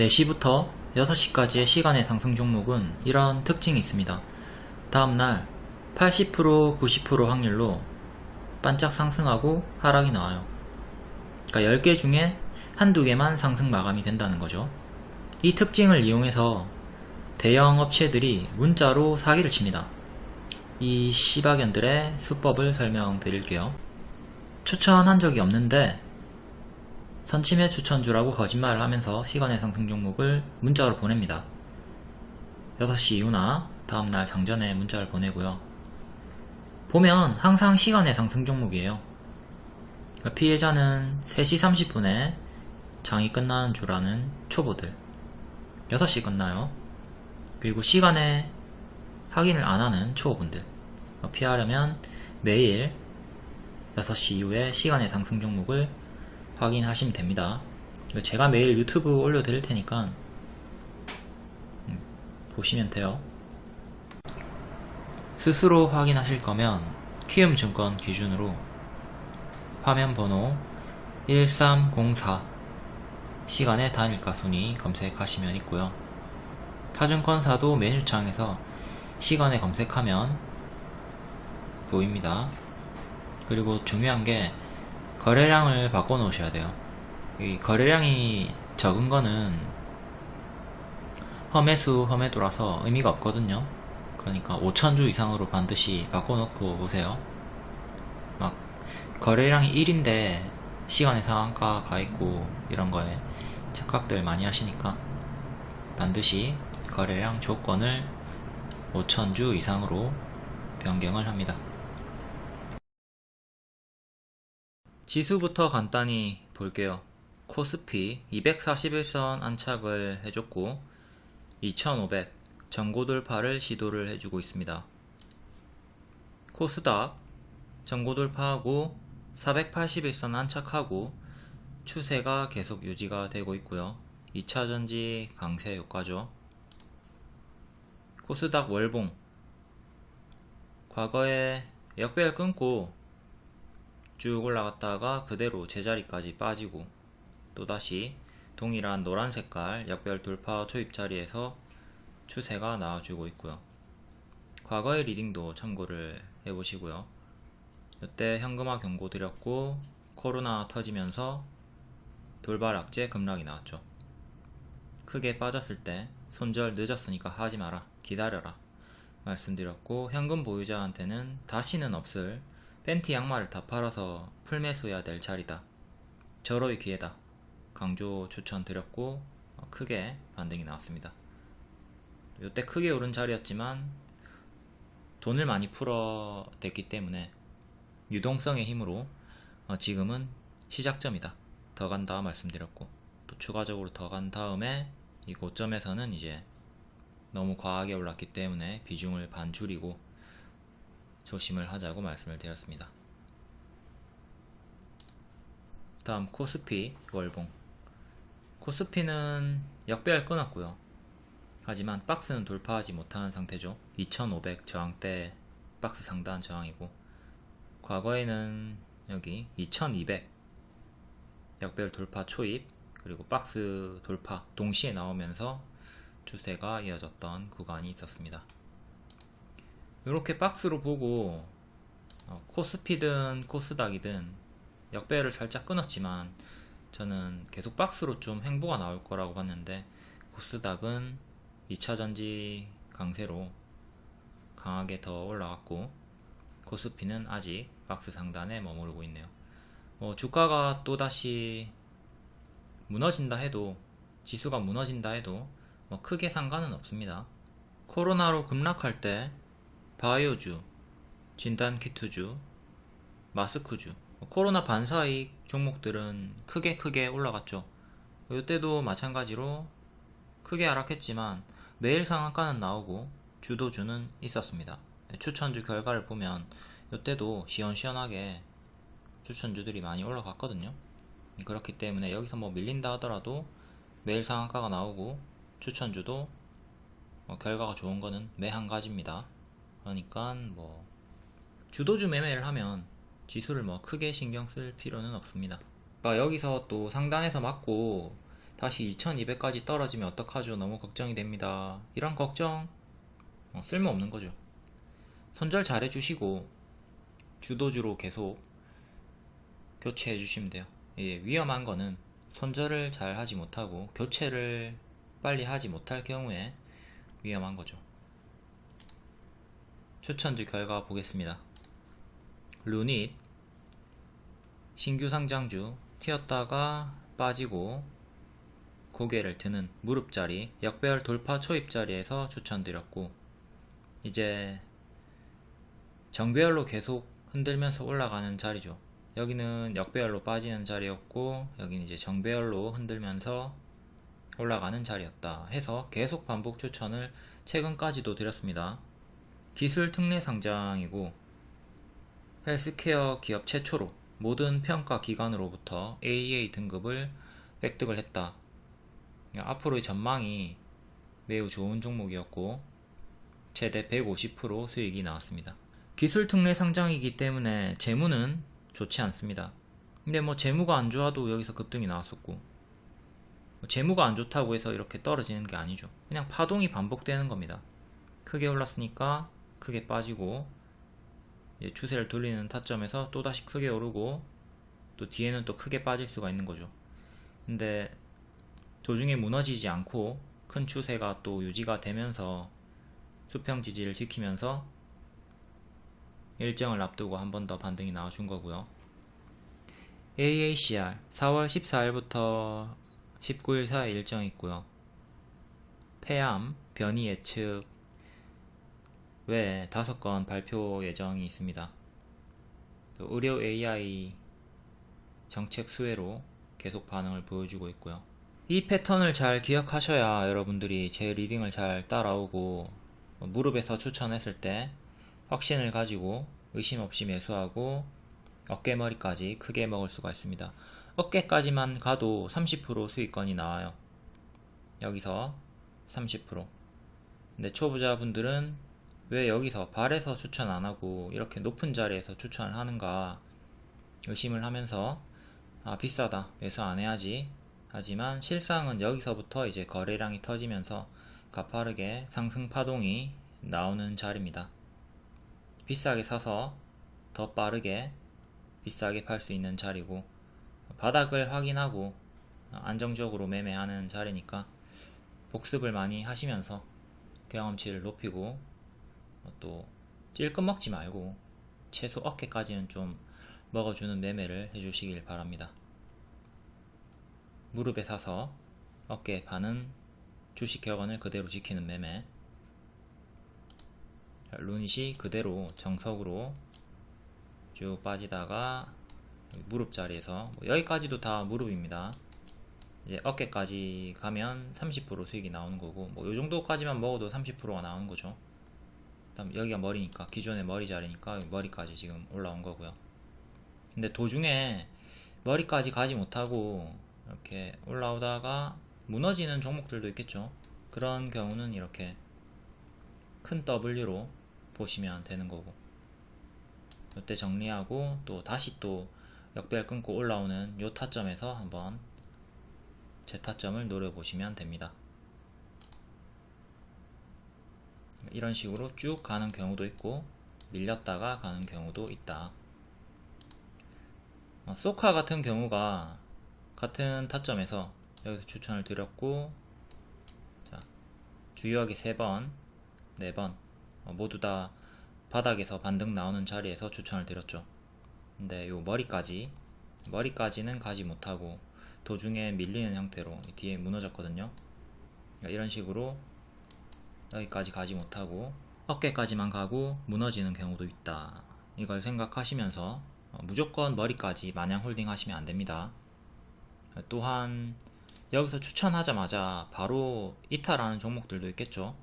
4시부터 6시까지의 시간의 상승 종목은 이런 특징이 있습니다. 다음날 80% 90% 확률로 반짝 상승하고 하락이 나와요. 그러니까 10개 중에 한두 개만 상승 마감이 된다는 거죠. 이 특징을 이용해서 대형 업체들이 문자로 사기를 칩니다. 이 시바견들의 수법을 설명드릴게요. 추천한 적이 없는데 선침해 추천주라고 거짓말을 하면서 시간의 상승 종목을 문자로 보냅니다. 6시 이후나 다음날 장전에 문자를 보내고요. 보면 항상 시간의 상승 종목이에요. 그러니까 피해자는 3시 30분에 장이 끝나는 줄 아는 초보들 6시 끝나요. 그리고 시간에 확인을 안 하는 초보분들 피하려면 매일 6시 이후에 시간의 상승 종목을 확인하시면 됩니다. 제가 매일 유튜브 올려드릴 테니까 음, 보시면 돼요. 스스로 확인하실 거면 키움증권 기준으로 화면 번호 1304 시간의 단일가 순위 검색하시면 있고요. 타증권사도 메뉴창에서 시간에 검색하면 보입니다. 그리고 중요한 게 거래량을 바꿔 놓으셔야 돼요. 이 거래량이 적은 거는 험해수 험해도라서 의미가 없거든요. 그러니까 5천주 이상으로 반드시 바꿔 놓고 오세요. 막 거래량이 1인데 시간의 상한가 가 있고 이런 거에 착각들 많이 하시니까 반드시 거래량 조건을 5천주 이상으로 변경을 합니다. 지수부터 간단히 볼게요. 코스피 241선 안착을 해줬고 2500 전고 돌파를 시도를 해주고 있습니다. 코스닥 전고 돌파하고 481선 안착하고 추세가 계속 유지가 되고 있고요. 2차전지 강세 효과죠. 코스닥 월봉 과거에 역배열 끊고 쭉 올라갔다가 그대로 제자리까지 빠지고 또다시 동일한 노란 색깔 역별 돌파 초입 자리에서 추세가 나와주고 있고요. 과거의 리딩도 참고를 해보시고요. 이때 현금화 경고 드렸고 코로나 터지면서 돌발 악재 급락이 나왔죠. 크게 빠졌을 때 손절 늦었으니까 하지 마라 기다려라 말씀드렸고 현금 보유자한테는 다시는 없을 팬티 양말을 다 팔아서 풀매수해야 될 자리다. 절호의 기회다. 강조 추천드렸고 어, 크게 반등이 나왔습니다. 이때 크게 오른 자리였지만 돈을 많이 풀어댔기 때문에 유동성의 힘으로 어, 지금은 시작점이다. 더 간다 말씀드렸고 또 추가적으로 더 간 다음에 이 고점에서는 이제 너무 과하게 올랐기 때문에 비중을 반 줄이고 조심을 하자고 말씀을 드렸습니다. 다음 코스피 월봉 코스피는 역배열 끊었고요. 하지만 박스는 돌파하지 못한 상태죠. 2500 저항대 박스 상단 저항이고 과거에는 여기 2200 역배열 돌파 초입 그리고 박스 돌파 동시에 나오면서 추세가 이어졌던 구간이 있었습니다. 이렇게 박스로 보고 어, 코스피든 코스닥이든 역배열을 살짝 끊었지만 저는 계속 박스로 좀 횡보가 나올 거라고 봤는데 코스닥은 2차전지 강세로 강하게 더 올라갔고 코스피는 아직 박스 상단에 머무르고 있네요. 어, 주가가 또다시 무너진다 해도 지수가 무너진다 해도 뭐 크게 상관은 없습니다. 코로나로 급락할 때 바이오주, 진단키트주, 마스크주. 코로나 반사익 종목들은 크게 크게 올라갔죠. 이때도 마찬가지로 크게 하락했지만 매일 상한가는 나오고 주도주는 있었습니다. 추천주 결과를 보면 이때도 시원시원하게 추천주들이 많이 올라갔거든요. 그렇기 때문에 여기서 뭐 밀린다 하더라도 매일 상한가가 나오고 추천주도 뭐 결과가 좋은 거는 매 한 가지입니다 그러니까 뭐 주도주 매매를 하면 지수를 뭐 크게 신경 쓸 필요는 없습니다 그러니까 여기서 또 상단에서 맞고 다시 2200까지 떨어지면 어떡하죠? 너무 걱정이 됩니다. 이런 걱정 어, 쓸모없는 거죠. 손절 잘 해주시고 주도주로 계속 교체해 주시면 돼요. 예, 위험한 거는 손절을 잘 하지 못하고 교체를 빨리 하지 못할 경우에 위험한 거죠. 추천주 결과 보겠습니다. 루닛 신규 상장주 튀었다가 빠지고 고개를 드는 무릎자리 역배열 돌파 초입자리에서 추천드렸고 이제 정배열로 계속 흔들면서 올라가는 자리죠. 여기는 역배열로 빠지는 자리였고 여기는 이제 정배열로 흔들면서 올라가는 자리였다 해서 계속 반복 추천을 최근까지도 드렸습니다. 기술 특례 상장이고 헬스케어 기업 최초로 모든 평가 기관으로부터 AA 등급을 획득을 했다. 앞으로의 전망이 매우 좋은 종목이었고 최대 150% 수익이 나왔습니다. 기술 특례 상장이기 때문에 재무는 좋지 않습니다. 근데 뭐 재무가 안 좋아도 여기서 급등이 나왔었고 뭐 재무가 안 좋다고 해서 이렇게 떨어지는 게 아니죠. 그냥 파동이 반복되는 겁니다. 크게 올랐으니까 크게 빠지고 추세를 돌리는 타점에서 또다시 크게 오르고 또 뒤에는 또 크게 빠질 수가 있는 거죠. 근데 도중에 무너지지 않고 큰 추세가 또 유지가 되면서 수평 지지를 지키면서 일정을 앞두고 한 번 더 반등이 나와준 거고요. AACR 4월 14일부터 19일 사이 일정이 있고요. 폐암, 변이 예측 외에 5건 발표 예정이 있습니다. 의료 AI 정책 수혜로 계속 반응을 보여주고 있고요. 이 패턴을 잘 기억하셔야 여러분들이 제 리딩을 잘 따라오고 무릎에서 추천했을 때 확신을 가지고 의심 없이 매수하고 어깨머리까지 크게 먹을 수가 있습니다. 어깨까지만 가도 30% 수익권이 나와요. 여기서 30% 근데 초보자분들은 왜 여기서 발에서 추천 안하고 이렇게 높은 자리에서 추천을 하는가 의심을 하면서 아 비싸다 매수 안해야지 하지만 실상은 여기서부터 이제 거래량이 터지면서 가파르게 상승 파동이 나오는 자리입니다. 비싸게 사서 더 빠르게 비싸게 팔 수 있는 자리고 바닥을 확인하고 안정적으로 매매하는 자리니까 복습을 많이 하시면서 경험치를 높이고 또 찔끔 먹지 말고 최소 어깨까지는 좀 먹어주는 매매를 해주시길 바랍니다. 무릎에 사서 어깨에 파는 주식 격언을 그대로 지키는 매매. 루닛이 그대로 정석으로 쭉 빠지다가 무릎 자리에서 뭐 여기까지도 다 무릎입니다. 이제 어깨까지 가면 30% 수익이 나오는 거고 뭐 요정도까지만 먹어도 30%가 나오는 거죠 다음 여기가 머리니까 기존의 머리 자리니까 머리까지 지금 올라온 거고요. 근데 도중에 머리까지 가지 못하고 이렇게 올라오다가 무너지는 종목들도 있겠죠. 그런 경우는 이렇게 큰 W로 보시면 되는 거고. 이때 정리하고 또 다시 또 역배열 끊고 올라오는 요 타점에서 한번 재타점을 노려보시면 됩니다 이런 식으로 쭉 가는 경우도 있고 밀렸다가 가는 경우도 있다. 어, 소카 같은 경우가 같은 타점에서 여기서 추천을 드렸고 자 주요하게 3번 4번 어, 모두 다 바닥에서 반등 나오는 자리에서 추천을 드렸죠. 근데 요 머리까지 머리까지는 가지 못하고 도중에 밀리는 형태로 뒤에 무너졌거든요. 그러니까 이런 식으로 여기까지 가지 못하고 어깨까지만 가고 무너지는 경우도 있다. 이걸 생각하시면서 어, 무조건 머리까지 마냥 홀딩 하시면 안됩니다. 또한 여기서 추천하자마자 바로 이탈하는 종목들도 있겠죠?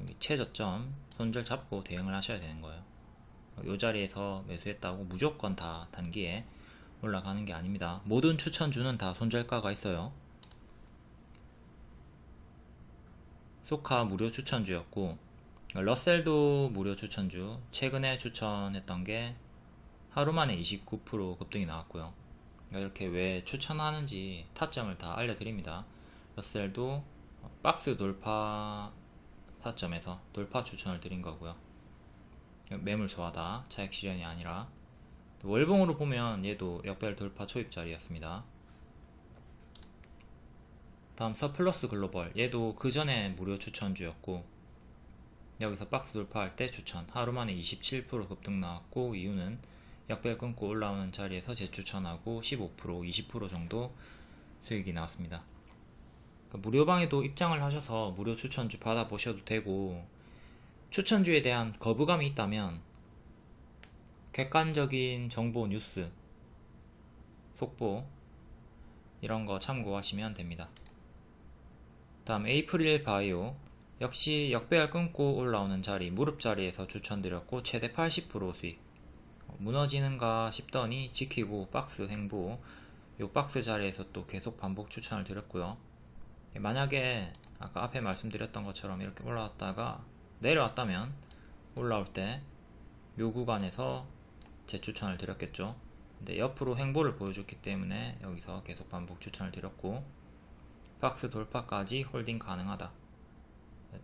여기 최저점 손절 잡고 대응을 하셔야 되는 거예요. 이 자리에서 매수했다고 무조건 다 단기에 올라가는 게 아닙니다. 모든 추천주는 다 손절가가 있어요 소카 무료 추천주였고 러셀도 무료 추천주 최근에 추천했던 게 하루 만에 29% 급등이 나왔고요 그러니까 이렇게 왜 추천하는지 타점을 다 알려드립니다. 러셀도 박스 돌파 타점에서 돌파 추천을 드린 거고요. 매물 좋아다 차익 실현이 아니라 월봉으로 보면 얘도 역별 돌파 초입 자리였습니다. 다음 서플러스 글로벌 얘도 그 전에 무료 추천주였고 여기서 박스 돌파할 때 추천 하루 만에 27% 급등 나왔고 이유는 역별 끊고 올라오는 자리에서 재추천하고 15% 20% 정도 수익이 나왔습니다. 그러니까 무료방에도 입장을 하셔서 무료 추천주 받아보셔도 되고 추천주에 대한 거부감이 있다면 객관적인 정보 뉴스 속보 이런 거 참고하시면 됩니다. 다음 에이프릴 바이오. 역시 역배열 끊고 올라오는 자리 무릎 자리에서 추천드렸고 최대 80% 수익. 무너지는가 싶더니 지키고 박스 행보. 요 박스 자리에서 또 계속 반복 추천을 드렸고요. 만약에 아까 앞에 말씀드렸던 것처럼 이렇게 올라왔다가 내려왔다면 올라올 때 요 구간에서 재추천을 드렸겠죠. 근데 옆으로 행보를 보여줬기 때문에 여기서 계속 반복 추천을 드렸고 박스 돌파까지 홀딩 가능하다.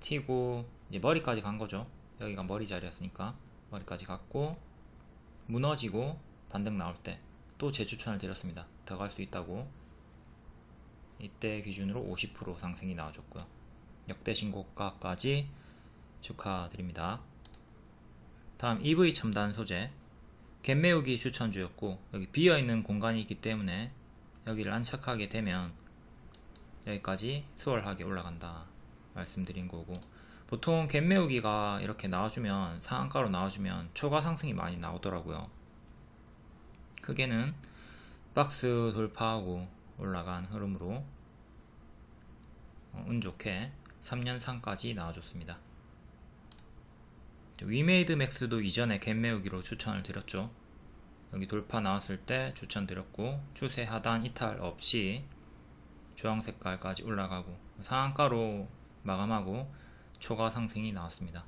튀고 이제 머리까지 간 거죠. 여기가 머리 자리였으니까 머리까지 갔고 무너지고 반등 나올 때 또 재추천을 드렸습니다. 더 갈 수 있다고. 이때 기준으로 50% 상승이 나와줬고요. 역대 신고가까지 축하드립니다. 다음 EV 첨단 소재. 갭 메우기 추천주였고 여기 비어있는 공간이 있기 때문에 여기를 안착하게 되면 여기까지 수월하게 올라간다 말씀드린 거고. 보통 갭 메우기가 이렇게 나와주면 상한가로 나와주면 초과 상승이 많이 나오더라고요. 크게는 박스 돌파하고 올라간 흐름으로 어, 운 좋게 3연상까지 나와줬습니다. 위메이드 맥스도 이전에 갭 메우기로 추천을 드렸죠. 여기 돌파 나왔을 때 추천드렸고 추세 하단 이탈 없이 주황 색깔까지 올라가고 상한가로 마감하고 추가 상승이 나왔습니다.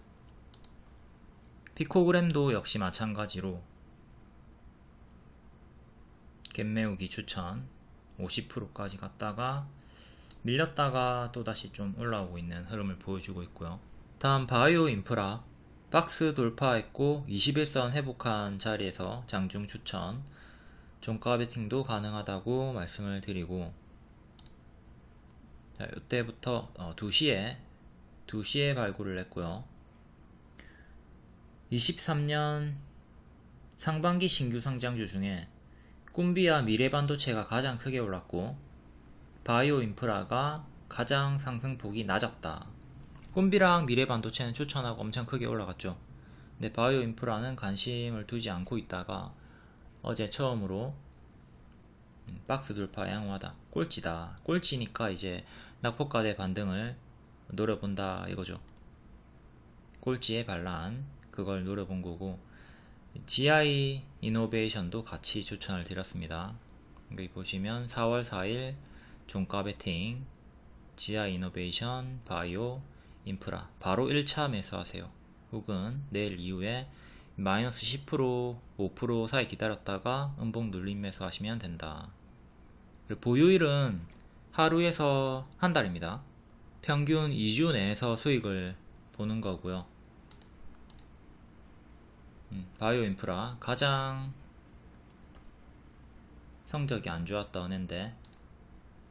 피코그램도 역시 마찬가지로 갭 메우기 추천 50%까지 갔다가 밀렸다가 또다시 좀 올라오고 있는 흐름을 보여주고 있고요. 다음 바이오 인프라 박스 돌파했고 21선 회복한 자리에서 장중 추천 종가 베팅도 가능하다고 말씀을 드리고 자, 이때부터 어, 2시에 2시에 발굴을 했고요. 23년 상반기 신규 상장주 중에 꿈비와 미래반도체가 가장 크게 올랐고 바이오 인프라가 가장 상승폭이 낮았다. 꿈비랑 미래반도체는 추천하고 엄청 크게 올라갔죠. 근데 바이오 인프라는 관심을 두지 않고 있다가 어제 처음으로 음, 박스 돌파 양호하다. 꼴찌다. 꼴찌니까 이제 낙폭과대 반등을 노려본다 이거죠. 꼴찌의 반란 그걸 노려본 거고 GI 이노베이션도 같이 추천을 드렸습니다. 여기 보시면 4월 4일 종가 베팅 GI 이노베이션 바이오 인프라 바로 1차 매수하세요. 혹은 내일 이후에 마이너스 10% 5% 사이 기다렸다가 음봉 눌림 매수하시면 된다. 보유일은 하루에서 한 달입니다. 평균 2주 내에서 수익을 보는 거고요. 음, 바이오 인프라 가장 성적이 안 좋았던 애인데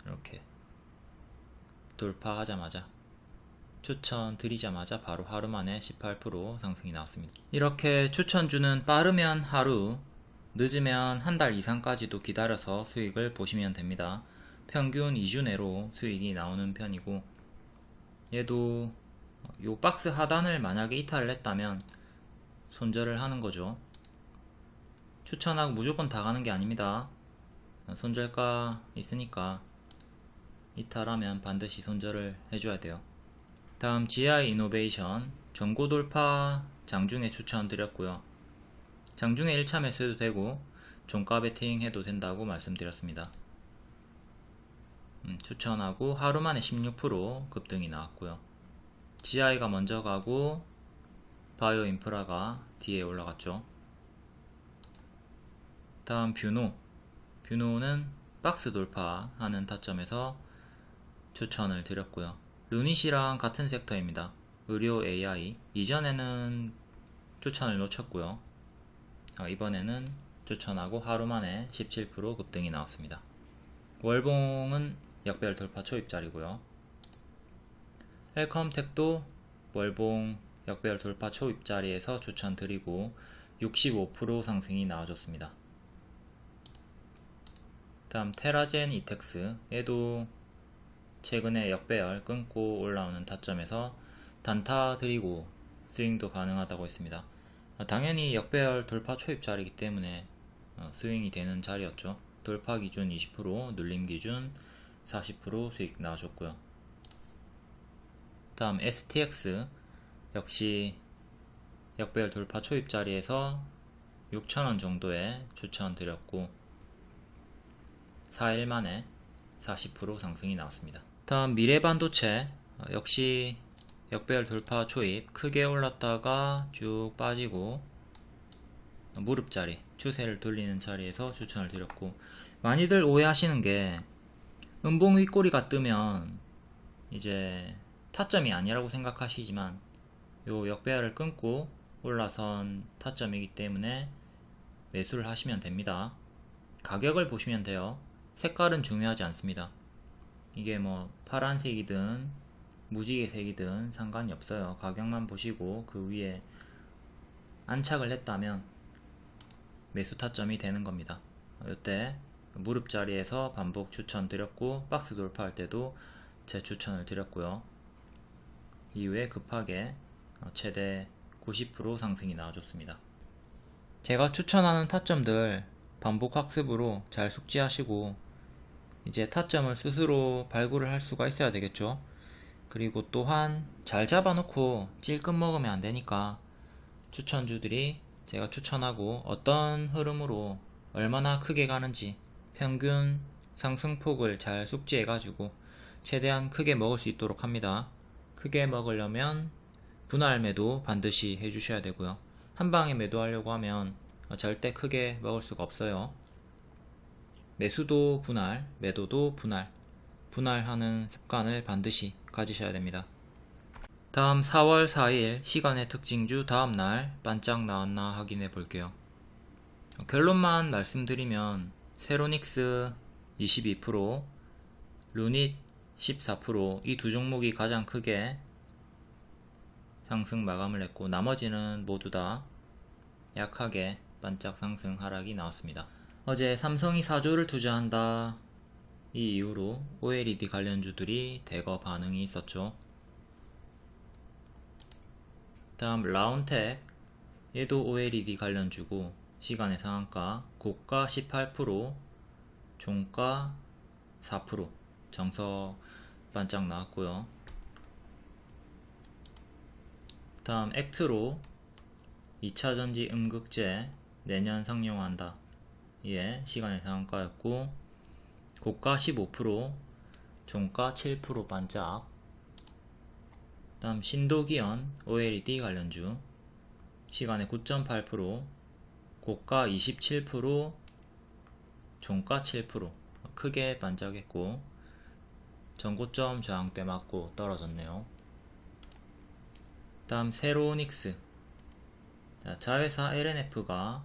이렇게 돌파하자마자 추천 드리자마자 바로 하루 만에 18% 상승이 나왔습니다. 이렇게 추천주는 빠르면 하루, 늦으면 한 달 이상까지도 기다려서 수익을 보시면 됩니다. 평균 2주 내로 수익이 나오는 편이고 얘도 요 박스 하단을 만약에 이탈을 했다면 손절을 하는 거죠. 추천하고 무조건 다 가는 게 아닙니다. 손절가 있으니까 이탈하면 반드시 손절을 해줘야 돼요. 다음 GI 이노베이션 전고 돌파 장중에 추천드렸고요. 장중에 1차 매수해도 되고 종가 베팅 해도 된다고 말씀드렸습니다. 음, 추천하고 하루 만에 16% 급등이 나왔고요. GI가 먼저 가고 바이오 인프라가 뒤에 올라갔죠. 다음 뷰노 뷰노는 박스 돌파하는 타점에서 추천을 드렸고요. 루닛이랑 같은 섹터입니다. 의료 AI 이전에는 추천을 놓쳤고요. 아, 이번에는 추천하고 하루 만에 17% 급등이 나왔습니다. 월봉은 역별 돌파 초입자리고요. 헬컴텍도 월봉 역별 돌파 초입자리에서 추천드리고 65% 상승이 나와줬습니다. 다음 테라젠 이텍스 얘도 최근에 역배열 끊고 올라오는 타점에서 단타 드리고 스윙도 가능하다고 했습니다. 당연히 역배열 돌파 초입 자리이기 때문에 어, 스윙이 되는 자리였죠. 돌파 기준 20% 눌림 기준 40% 수익 나와줬고요. 다음 STX 역시 역배열 돌파 초입 자리에서 6천원 정도에 추천드렸고 4일 만에 40% 상승이 나왔습니다. 다음 미래반도체 어, 역시 역배열 돌파 초입. 크게 올랐다가 쭉 빠지고 무릎 자리 추세를 돌리는 자리에서 추천을 드렸고. 많이들 오해하시는 게 음봉 윗꼬리가 뜨면 이제 타점이 아니라고 생각하시지만 요 역배열을 끊고 올라선 타점이기 때문에 매수를 하시면 됩니다. 가격을 보시면 돼요. 색깔은 중요하지 않습니다 이게 뭐 파란색이든 무지개색이든 상관이 없어요. 가격만 보시고 그 위에 안착을 했다면 매수 타점이 되는 겁니다. 이때 무릎 자리에서 반복 추천 드렸고 박스 돌파할 때도 제 추천을 드렸고요. 이후에 급하게 최대 90% 상승이 나와줬습니다. 제가 추천하는 타점들 반복 학습으로 잘 숙지하시고 이제 타점을 스스로 발굴을 할 수가 있어야 되겠죠. 그리고 또한 잘 잡아놓고 찔끔 먹으면 안되니까 추천주들이 제가 추천하고 어떤 흐름으로 얼마나 크게 가는지 평균 상승폭을 잘 숙지해 가지고 최대한 크게 먹을 수 있도록 합니다. 크게 먹으려면 분할 매도 반드시 해주셔야 되고요. 한방에 매도하려고 하면 절대 크게 먹을 수가 없어요 매수도 분할, 매도도 분할 분할하는 습관을 반드시 가지셔야 됩니다. 다음 4월 4일 시간의 특징주 다음날 반짝 나왔나 확인해 볼게요. 결론만 말씀드리면 세로닉스 22%, 루닛 14%이 두 종목이 가장 크게 상승 마감을 했고 나머지는 모두 다 약하게 반짝 상승 하락이 나왔습니다. 어제 삼성이 4조를 투자한다 이 이후로 OLED 관련주들이 대거 반응이 있었죠. 다음 라운텍 얘도 OLED 관련주고 시간의 상한가 고가 18% 종가 4% 정석 반짝 나왔고요. 다음 액트로 2차전지 음극재 내년 상용한다. 예, 시간의 상한가였고 고가 15% 종가 7% 반짝. 다음 신도기현 OLED 관련주. 시간에 9.8% 고가 27% 종가 7% 크게 반짝했고 전고점 저항대 맞고 떨어졌네요. 다음 세로닉스. 자회사 LNF가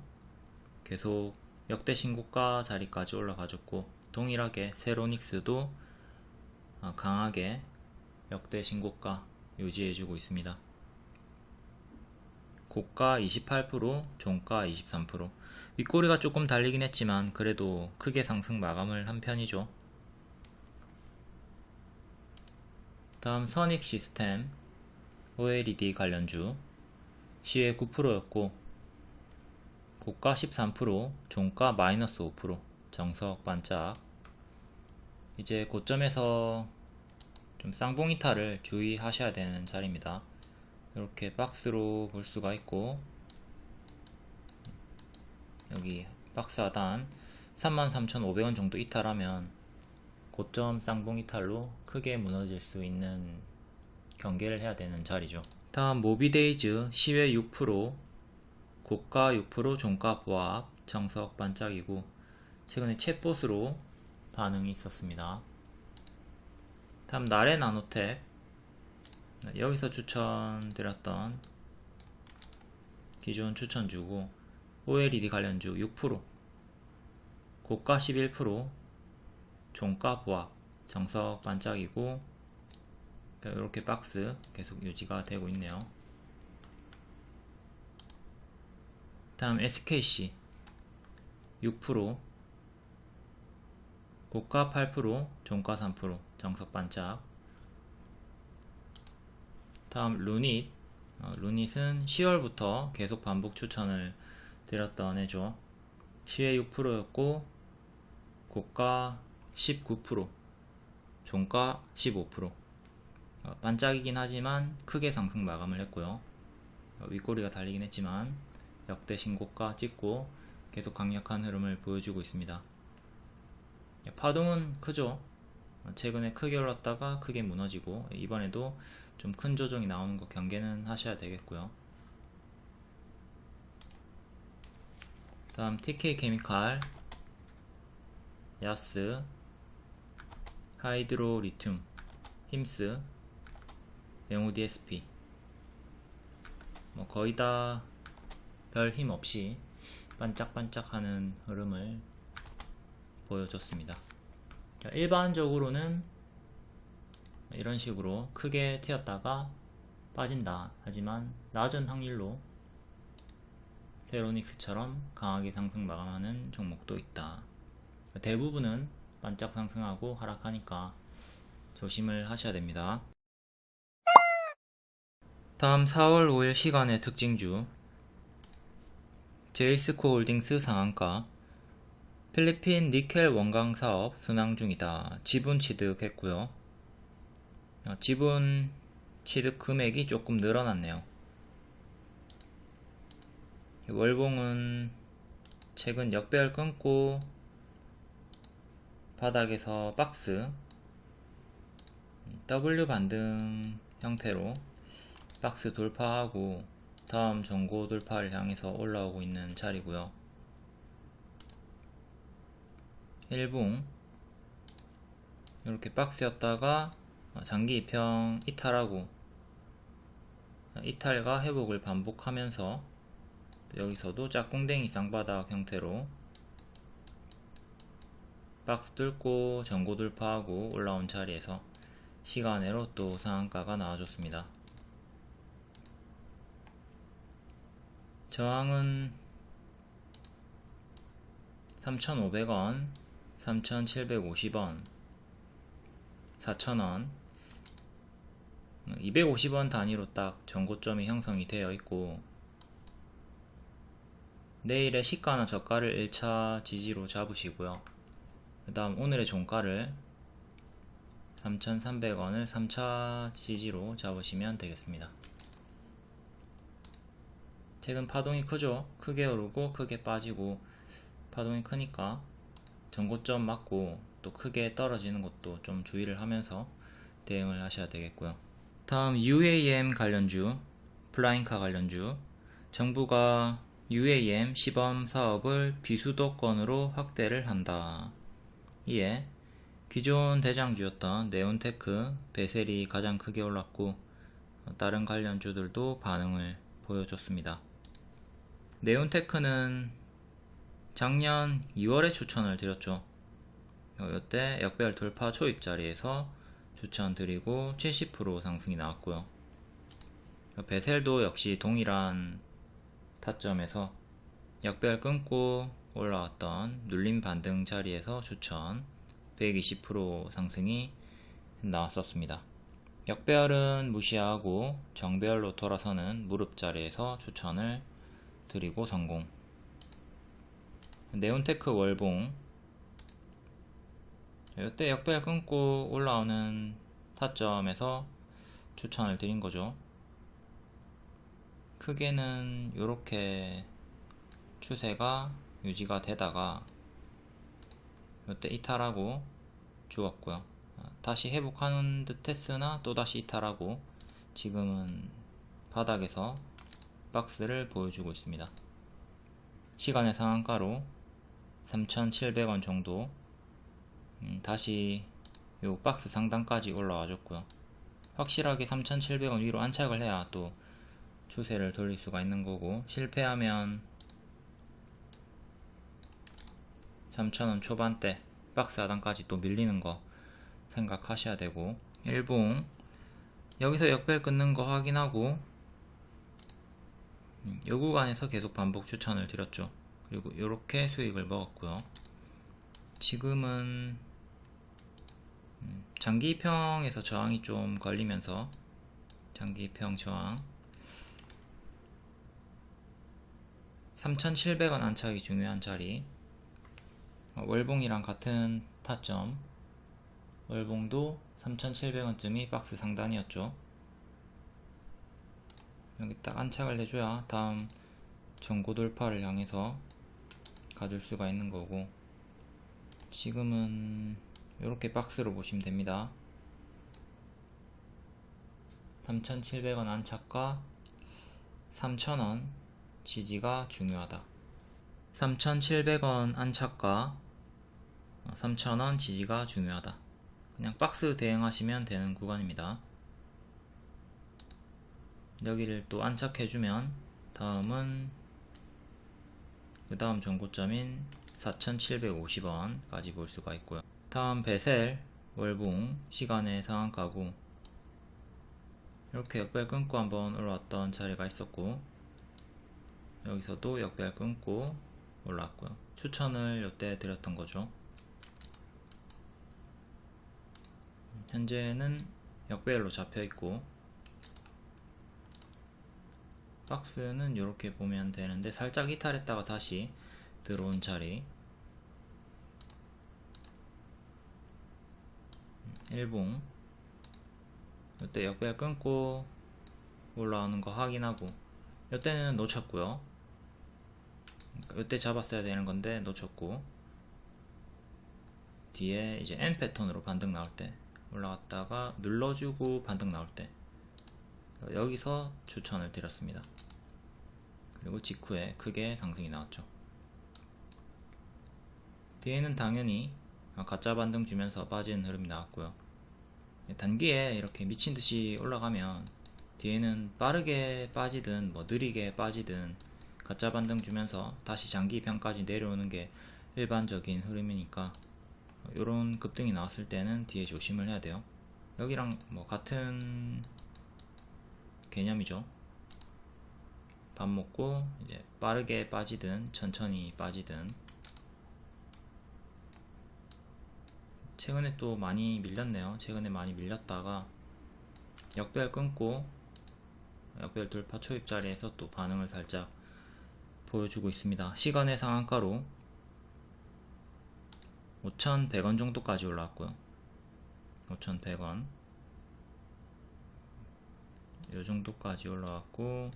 계속 역대 신고가 자리까지 올라가졌고 동일하게 세로닉스도 어, 강하게 역대 신고가 유지해주고 있습니다. 고가 28%, 종가 23% 윗꼬리가 조금 달리긴 했지만 그래도 크게 상승 마감을 한 편이죠. 다음 선익 시스템 OLED 관련주 시외 9%였고 고가 13%, 종가 마이너스 5% 정석 반짝. 이제 고점에서 좀 쌍봉 이탈을 주의하셔야 되는 자리입니다. 이렇게 박스로 볼 수가 있고 여기 박스 하단 33,500원 정도 이탈하면 고점 쌍봉 이탈로 크게 무너질 수 있는 경계를 해야 되는 자리죠. 다음 모비데이즈 시외 6% 고가 6% 종가 보합 정석 반짝이고 최근에 챗봇으로 반응이 있었습니다. 다음 나래 나노텍 네, 여기서 추천드렸던 기존 추천주고 OLED 관련주 6% 고가 11% 종가 보합 정석 반짝이고 이렇게 박스 계속 유지가 되고 있네요. 다음 SKC 6% 고가 8% 종가 3% 정석 반짝. 다음 루닛. 어, 루닛은 10월부터 계속 반복 추천을 드렸던 애죠. 시외 6%였고 고가 19% 종가 15% 어, 반짝이긴 하지만 크게 상승 마감을 했고요. 어, 윗꼬리가 달리긴 했지만 역대 신고가 찍고 계속 강력한 흐름을 보여주고 있습니다. 예, 파동은 크죠. 어, 최근에 크게 올랐다가 크게 무너지고 이번에도 좀 큰 조정이 나오는 거 경계는 하셔야 되겠고요. 다음 TK 케미칼 야스 하이드로 리튬 힘스 영우 DSP 뭐 거의 다 별 힘 없이 반짝반짝하는 흐름을 보여줬습니다. 일반적으로는 이런 식으로 크게 튀었다가 빠진다. 하지만 낮은 확률로 세로닉스처럼 강하게 상승 마감하는 종목도 있다. 대부분은 반짝 상승하고 하락하니까 조심을 하셔야 됩니다. 다음 4월 5일 시간의 특징주 제이스코 홀딩스 상한가 필리핀 니켈 원광 사업 순항 중이다. 지분 취득했고요. 어, 지분 취득 금액이 조금 늘어났네요. 월봉은 최근 역배열 끊고 바닥에서 박스 W 반등 형태로 박스 돌파하고 다음 전고 돌파를 향해서 올라오고 있는 자리고요. 일봉 이렇게 박스였다가 장기 입형 이탈하고 이탈과 회복을 반복하면서 여기서도 짝꿍댕이 쌍바닥 형태로 박스 뚫고 전고 돌파하고 올라온 자리에서 시간으로 또 상한가가 나와줬습니다. 저항은 3,500원, 3,750원, 4,000원, 250원 단위로 딱 전고점이 형성이 되어 있고 내일의 시가나 저가를 1차 지지로 잡으시고요. 그 다음 오늘의 종가를 3,300원을 3차 지지로 잡으시면 되겠습니다. 최근 파동이 크죠? 크게 오르고 크게 빠지고 파동이 크니까 전고점 맞고 또 크게 떨어지는 것도 좀 주의를 하면서 대응을 하셔야 되겠고요. 다음 UAM 관련주, 플라잉카 관련주 정부가 UAM 시범 사업을 비수도권으로 확대를 한다. 이에 기존 대장주였던 네온테크, 베셀이 가장 크게 올랐고 다른 관련주들도 반응을 보여줬습니다. 네온테크는 작년 2월에 추천을 드렸죠. 이때 역별 돌파 초입 자리에서 추천드리고 70% 상승이 나왔고요. 베셀도 역시 동일한 타점에서 역별 끊고 올라왔던 눌림 반등 자리에서 추천 120% 상승이 나왔었습니다. 역별은 무시하고 정별로 돌아서는 무릎 자리에서 추천을 드리고 성공. 네온테크 월봉. 이때 역별 끊고 올라오는 타점에서 추천을 드린 거죠. 크게는 이렇게 추세가 유지가 되다가 이때 이탈하고 죽었고요. 다시 회복하는 듯 했으나 또다시 이탈하고 지금은 바닥에서 박스를 보여주고 있습니다. 시간의 상한가로 3,700원 정도 음, 다시 요 박스 상단까지 올라와 줬고요 확실하게 3,700원 위로 안착을 해야 또 추세를 돌릴 수가 있는 거고 실패하면 3,000원 초반대 박스 하단까지 또 밀리는 거 생각하셔야 되고 일봉 여기서 역별 끊는 거 확인하고 음, 요 구간에서 계속 반복 추천을 드렸죠. 그리고 이렇게 수익을 먹었고요. 지금은 음, 장기평에서 저항이 좀 걸리면서 장기평 저항. 3700원 안착이 중요한 자리. 어, 월봉이랑 같은 타점. 월봉도 3700원쯤이 박스 상단이었죠 여기 딱 안착을 해줘야 다음 전고 돌파를 향해서 가줄 수가 있는 거고 지금은 이렇게 박스로 보시면 됩니다. 3700원 안착과 3000원 지지가 중요하다. 3700원 안착과 3000원 지지가 중요하다. 그냥 박스 대응하시면 되는 구간입니다 여기를 또 안착해주면 다음은 그 다음 전고점인 4750원까지 볼 수가 있고요. 다음 베셀 월봉 시간의 상한가고 이렇게 역별 끊고 한번 올라왔던 자리가 있었고 여기서도 역별 끊고 올라왔고요. 추천을 이때 드렸던 거죠. 현재는 역별로 잡혀 있고 박스는 이렇게 보면 되는데 살짝 이탈했다가 다시 들어온 자리. 일봉. 이때 역배열 끊고 올라오는 거 확인하고. 이때는 놓쳤고요. 이때 잡았어야 되는 건데 놓쳤고. 뒤에 이제 N 패턴으로 반등 나올 때 올라갔다가 눌러주고 반등 나올 때 여기서 추천을 드렸습니다. 그리고 직후에 크게 상승이 나왔죠. 뒤에는 당연히 가짜 반등 주면서 빠지는 흐름이 나왔고요. 단기에 이렇게 미친듯이 올라가면 뒤에는 빠르게 빠지든 뭐 느리게 빠지든 가짜 반등 주면서 다시 장기 평까지 내려오는 게 일반적인 흐름이니까 이런 급등이 나왔을 때는 뒤에 조심을 해야 돼요. 여기랑 뭐 같은 개념이죠. 밥 먹고 이제 빠르게 빠지든 천천히 빠지든. 최근에 또 많이 밀렸네요. 최근에 많이 밀렸다가 역별 끊고 역별 돌파 초입 자리에서 또 반응을 살짝 보여주고 있습니다. 시간의 상한가로 5,100원 정도까지 올라왔고요. 5,100원 요 정도까지 올라왔고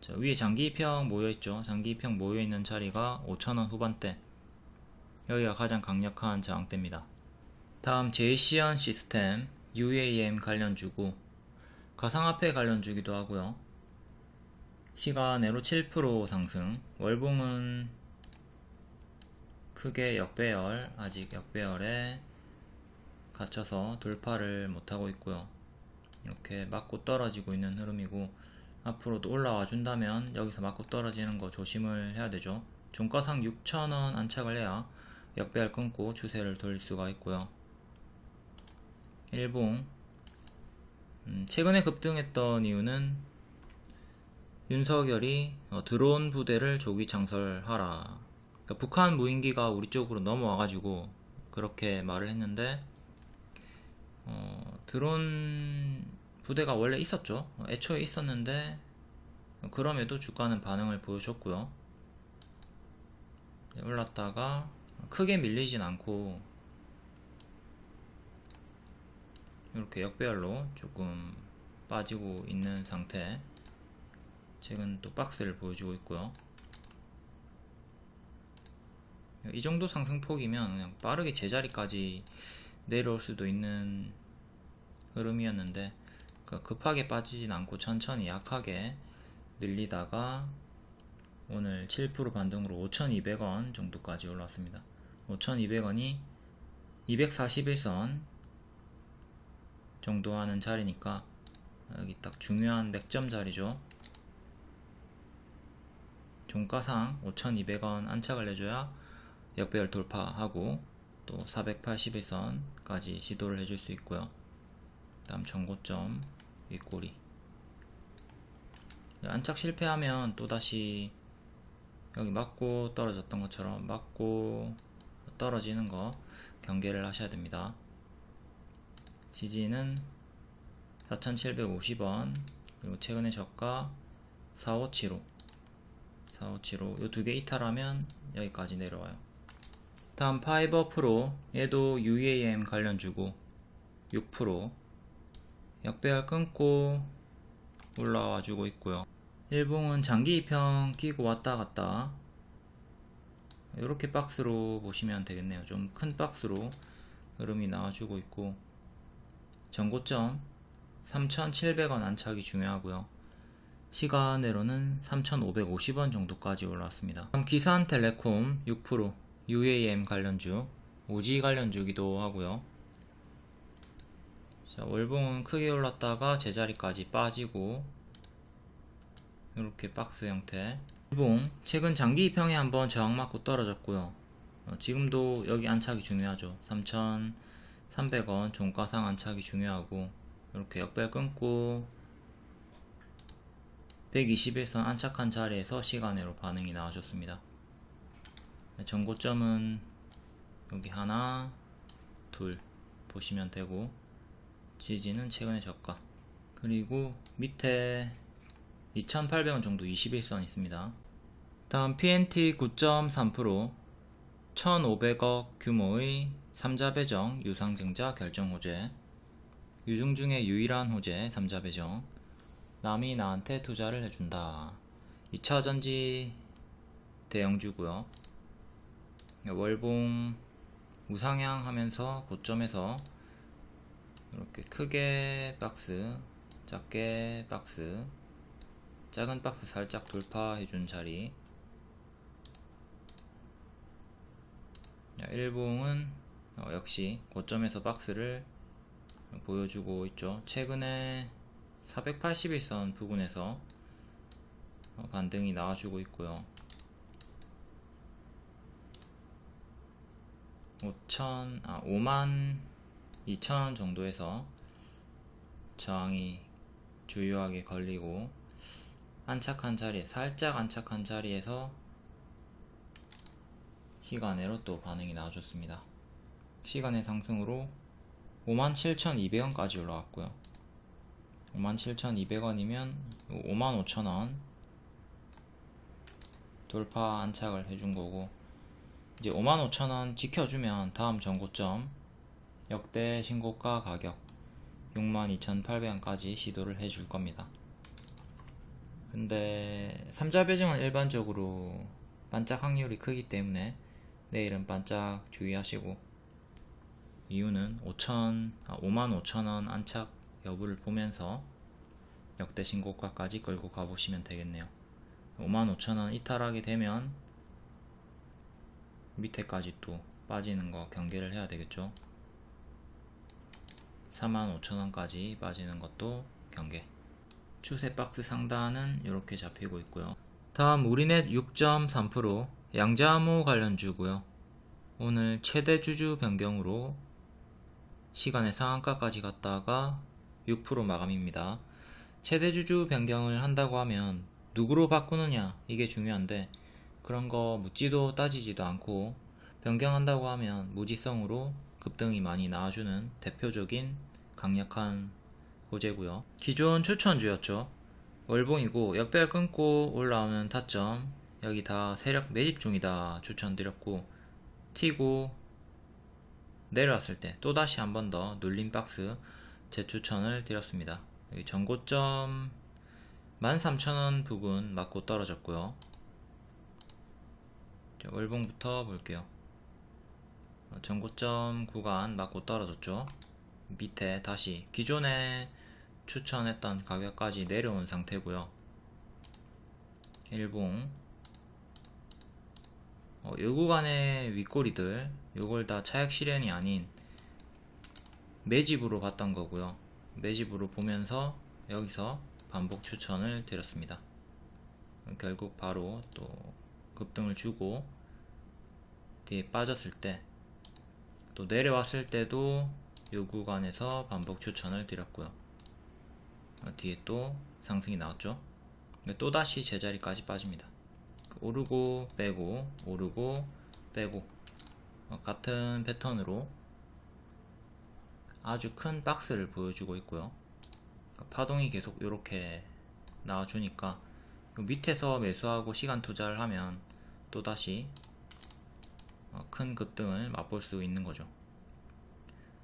자, 위에 장기평 모여있죠. 장기평 모여있는 자리가 5,000원 후반대. 여기가 가장 강력한 저항대입니다. 다음 제이시언 시스템 UAM 관련주고 가상화폐 관련주기도 하고요. 시간으로 7% 상승. 월봉은 크게 역배열 아직 역배열에 갇혀서 돌파를 못하고 있고요 이렇게 맞고 떨어지고 있는 흐름이고 앞으로도 올라와 준다면 여기서 맞고 떨어지는 거 조심을 해야 되죠. 종가상 6천원 안착을 해야 역배열 끊고 추세를 돌릴 수가 있고요. 일봉. 음, 최근에 급등했던 이유는 윤석열이 어, 드론 부대를 조기 창설하라. 그러니까 북한 무인기가 우리 쪽으로 넘어와가지고 그렇게 말을 했는데 어, 드론 부대가 원래 있었죠. 어, 애초에 있었는데 그럼에도 주가는 반응을 보여줬고요. 네, 올랐다가 크게 밀리진 않고 이렇게 역배열로 조금 빠지고 있는 상태. 최근 또 박스를 보여주고 있고요. 이 정도 상승폭이면 그냥 빠르게 제자리까지 내려올 수도 있는 흐름이었는데 그 급하게 빠지진 않고 천천히 약하게 늘리다가 오늘 7% 반등으로 5,200원 정도까지 올라왔습니다. 5,200원이 241선 정도 하는 자리니까 여기 딱 중요한 맥점 자리죠. 종가상 5,200원 안착을 해줘야 역배열 돌파하고 또 481선까지 시도를 해줄 수 있고요. 다음 전고점 윗꼬리 안착 실패하면 또다시 여기 맞고 떨어졌던 것처럼 맞고 떨어지는 거 경계를 하셔야 됩니다. 지지는 4,750원 그리고 최근에 저가 4575 4575 이 두 개 이탈하면 여기까지 내려와요. 다음 파이버 프로 얘도 UAM 관련 주고 6% 역배열 끊고 올라와 주고 있고요. 일봉은 장기 입형 끼고 왔다 갔다 이렇게 박스로 보시면 되겠네요. 좀 큰 박스로 흐름이 나와주고 있고 전고점 3,700원 안착이 중요하고요. 시간으로는 3,550원 정도까지 올라왔습니다. 다음 기산텔레콤 6% UAM 관련주 오지 관련주기도 하고요. 자, 월봉은 크게 올랐다가 제자리까지 빠지고 이렇게 박스 형태. 일봉 최근 장기 입형에 한번 저항 맞고 떨어졌고요. 어, 지금도 여기 안착이 중요하죠. 3,300원 종가상 안착이 중요하고 이렇게 역별 끊고 121선 안착한 자리에서 시간으로 반응이 나와줬습니다. 네, 전고점은 여기 하나 둘 보시면 되고 지지는 최근에 저가. 그리고 밑에 2,800원 정도 21선 있습니다. 다음 PNT 9.3% 1,500억 규모의 3자 배정 유상증자 결정 호재. 유중 중에 유일한 호재 3자 배정. 남이 나한테 투자를 해준다. 2차전지 대형주고요 월봉 우상향 하면서 고점에서 이렇게 크게 박스 작게 박스 작은 박스 살짝 돌파해준 자리. 일봉은 어, 역시 고점에서 박스를 보여주고 있죠. 최근에 481선 부분에서 어, 반등이 나와주고 있고요 5천 아 5만 2천 정도에서 저항이 주요하게 걸리고 안착한 자리에 살짝 안착한 자리에서 시간으로 또 반응이 나와줬습니다. 시간의 상승으로 57,200원까지 올라왔고요. 57,200원이면 55,000원 돌파 안착을 해준 거고 이제 55,000원 지켜주면 다음 전고점 역대 신고가 가격 62,800원까지 시도를 해줄 겁니다. 근데 3자 배정은 일반적으로 반짝 확률이 크기 때문에 내일은 반짝 주의하시고 이유는 5천, 아, 55,000원 안착 여부를 보면서 역대 신고가까지 끌고 가보시면 되겠네요 55,000원 이탈하게 되면 밑에까지 또 빠지는 거 경계를 해야 되겠죠 45,000원까지 빠지는 것도 경계 추세 박스 상단은 이렇게 잡히고 있고요. 다음 우리넷 6.3% 양자암호 관련주고요. 오늘 최대 주주 변경으로 시간의 상한가까지 갔다가 6% 마감입니다. 최대 주주 변경을 한다고 하면 누구로 바꾸느냐 이게 중요한데 그런 거 묻지도 따지지도 않고 변경한다고 하면 무지성으로 급등이 많이 나와주는 대표적인 강력한 호재고요. 기존 추천주였죠. 월봉이고 역배열 끊고 올라오는 타점 여기 다 세력 매집 중이다 추천드렸고 튀고 내려왔을 때 또다시 한 번 더 눌림 박스 재추천을 드렸습니다. 여기 전고점 13,000원 부근 맞고 떨어졌고요. 월봉부터 볼게요. 어, 전고점 구간 맞고 떨어졌죠. 밑에 다시 기존에 추천했던 가격까지 내려온 상태고요. 일봉 어, 요 구간의 윗꼬리들 요걸 다 차액 실현이 아닌 매집으로 봤던 거고요 매집으로 보면서 여기서 반복 추천을 드렸습니다 결국 바로 또 급등을 주고 뒤에 빠졌을 때 또 내려왔을 때도 요 구간에서 반복 추천을 드렸고요. 어, 뒤에 또 상승이 나왔죠? 또다시 제자리까지 빠집니다. 오르고 빼고 오르고 빼고 어, 같은 패턴으로 아주 큰 박스를 보여주고 있고요. 그러니까 파동이 계속 이렇게 나와주니까 밑에서 매수하고 시간 투자를 하면 또다시 어, 큰 급등을 맛볼 수 있는 거죠.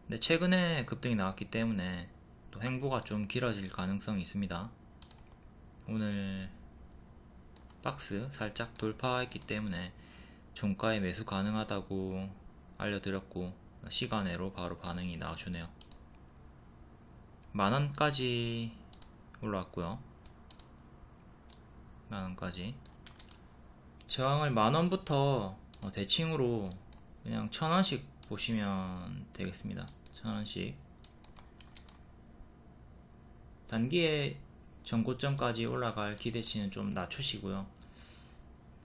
근데 최근에 급등이 나왔기 때문에 또 행보가 좀 길어질 가능성이 있습니다. 오늘 박스 살짝 돌파했기 때문에 종가에 매수 가능하다고 알려드렸고 시간외로 바로 반응이 나와주네요. 만원까지 올라왔고요. 만원까지 저항을 만원부터 어, 대칭으로 그냥 천원씩 보시면 되겠습니다. 천원씩. 단기에 전고점까지 올라갈 기대치는 좀 낮추시고요.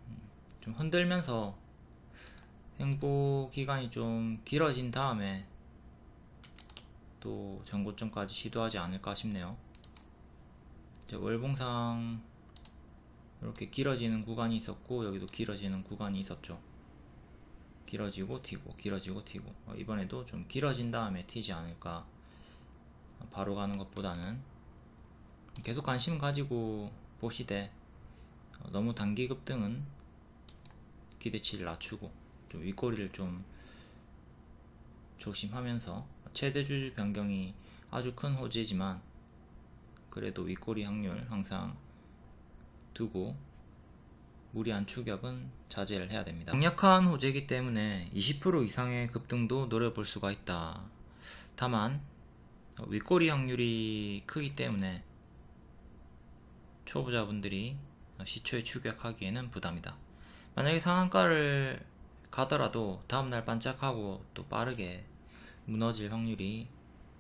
음, 좀 흔들면서 행보 기간이 좀 길어진 다음에 또 전고점까지 시도하지 않을까 싶네요. 월봉상 이렇게 길어지는 구간이 있었고 여기도 길어지는 구간이 있었죠. 길어지고 튀고 길어지고 튀고. 어, 이번에도 좀 길어진 다음에 튀지 않을까. 바로 가는 것보다는 계속 관심 가지고 보시되 어, 너무 단기 급등은 기대치를 낮추고 좀 윗꼬리를 좀 조심하면서 최대주 변경이 아주 큰 호재지만 그래도 윗꼬리 확률 항상 두고 무리한 추격은 자제를 해야 됩니다. 강력한 호재이기 때문에 20% 이상의 급등도 노려볼 수가 있다. 다만 윗꼬리 확률이 크기 때문에 초보자분들이 시초에 추격하기에는 부담이다. 만약에 상한가를 가더라도 다음날 반짝하고 또 빠르게 무너질 확률이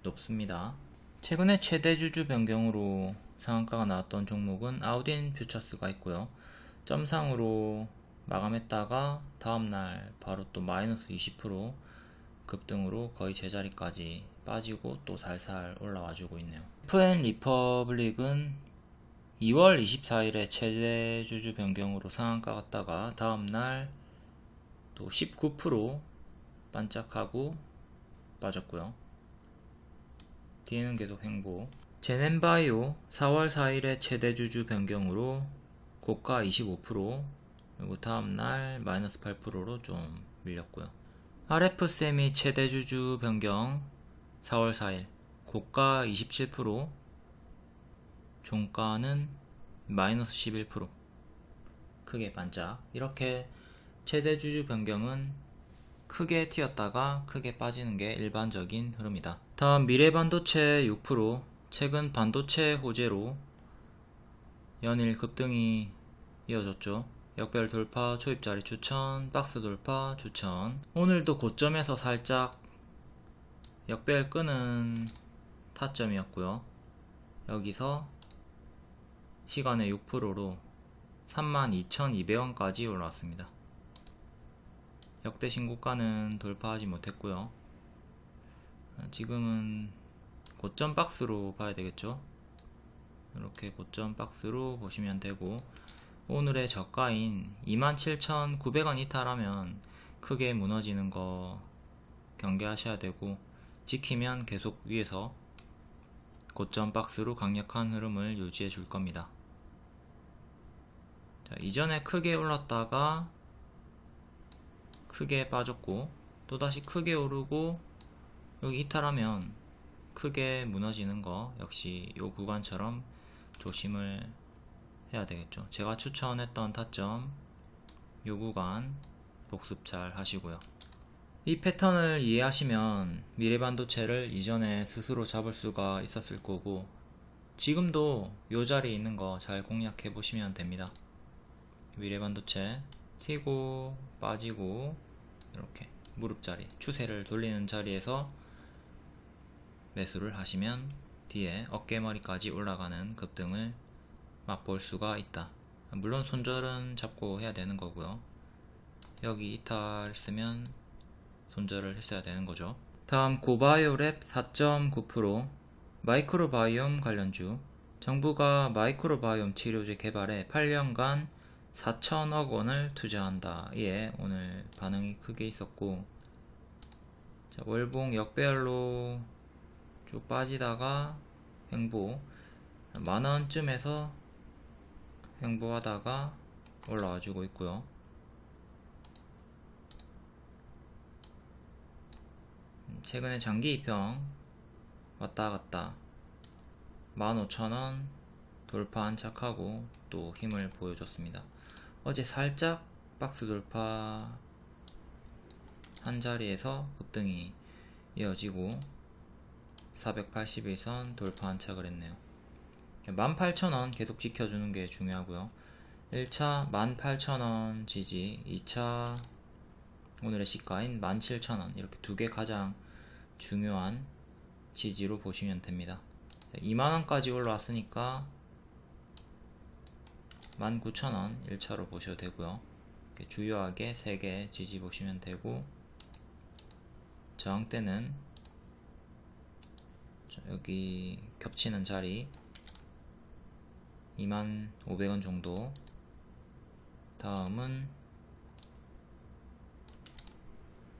높습니다. 최근에 최대 주주 변경으로 상한가가 나왔던 종목은 아우딘 퓨처스가 있고요. 점상으로 마감했다가 다음날 바로 또 마이너스 20% 급등으로 거의 제자리까지 빠지고 또 살살 올라와 주고 있네요. FN 리퍼블릭은 2월 24일에 최대 주주 변경으로 상한가 갔다가 다음날 또 19% 반짝하고 빠졌고요. 뒤에는 계속 행보. 제넨바이오 4월 4일에 최대 주주 변경으로 고가 25% 그리고 다음날 마이너스 8%로 좀 밀렸고요. RF세미 최대 주주 변경 4월 4일 고가 27% 종가는 마이너스 11% 크게 반짝 이렇게 최대 주주 변경은 크게 튀었다가 크게 빠지는 게 일반적인 흐름이다. 다음 미래반도체 6% 최근 반도체 호재로 연일 급등이 이어졌죠. 역별 돌파, 초입자리 추천, 박스 돌파 추천 오늘도 고점에서 살짝 역별 끄는 타점이었고요. 여기서 시간의 6%로 32,200원까지 올라왔습니다. 역대 신고가는 돌파하지 못했고요. 지금은 고점 박스로 봐야 되겠죠. 이렇게 고점 박스로 보시면 되고 오늘의 저가인 27,900원 이탈하면 크게 무너지는 거 경계하셔야 되고 지키면 계속 위에서 고점 박스로 강력한 흐름을 유지해 줄 겁니다. 자, 이전에 크게 올랐다가 크게 빠졌고 또다시 크게 오르고 여기 이탈하면 크게 무너지는 거 역시 이 구간처럼 조심을 해야 되겠죠. 제가 추천했던 타점 이 구간 복습 잘 하시고요. 이 패턴을 이해하시면 미래반도체를 이전에 스스로 잡을 수가 있었을 거고 지금도 이 자리에 있는 거 잘 공략해 보시면 됩니다. 미래반도체 튀고 빠지고 이렇게 무릎자리 추세를 돌리는 자리에서 매수를 하시면 뒤에 어깨머리까지 올라가는 급등을 맛볼 수가 있다. 물론 손절은 잡고 해야 되는 거고요. 여기 이탈 쓰면 손절을 했어야 되는 거죠. 다음 고바이오랩 4.9% 마이크로바이옴 관련주. 정부가 마이크로바이옴 치료제 개발에 8년간 4천억 원을 투자한다. 예, 오늘 반응이 크게 있었고. 자, 월봉 역배열로 쭉 빠지다가 횡보 만원쯤에서 횡보하다가 올라와 주고 있고요. 음, 최근에 장기 입형 왔다 갔다 15,000원 돌파 안착하고 또 힘을 보여줬습니다. 어제 살짝 박스 돌파 한 자리에서 급등이 이어지고 481선 돌파 안착을 했네요. 18,000원 계속 지켜주는 게 중요하고요. 1차 18,000원 지지, 2차 오늘의 시가인 17,000원 이렇게 두 개 가장 중요한 지지로 보시면 됩니다. 2만원까지 올라왔으니까 19,000원 1차로 보셔도 되고요 주요하게 3개 지지 보시면 되고 저항대는 여기 겹치는 자리 25,000원 정도. 다음은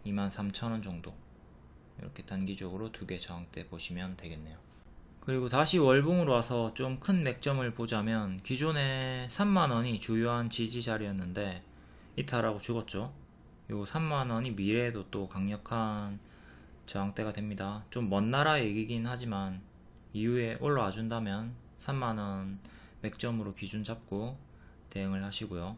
23,000원 정도. 이렇게 단기적으로 두 개 저항대 보시면 되겠네요. 그리고 다시 월봉으로 와서 좀 큰 맥점을 보자면 기존에 3만원이 주요한 지지 자리였는데 이탈하고 죽었죠. 요 3만원이 미래에도 또 강력한 저항대가 됩니다. 좀 먼 나라 얘기긴 하지만 이후에 올라와 준다면 3만원 맥점으로 기준 잡고 대응을 하시고요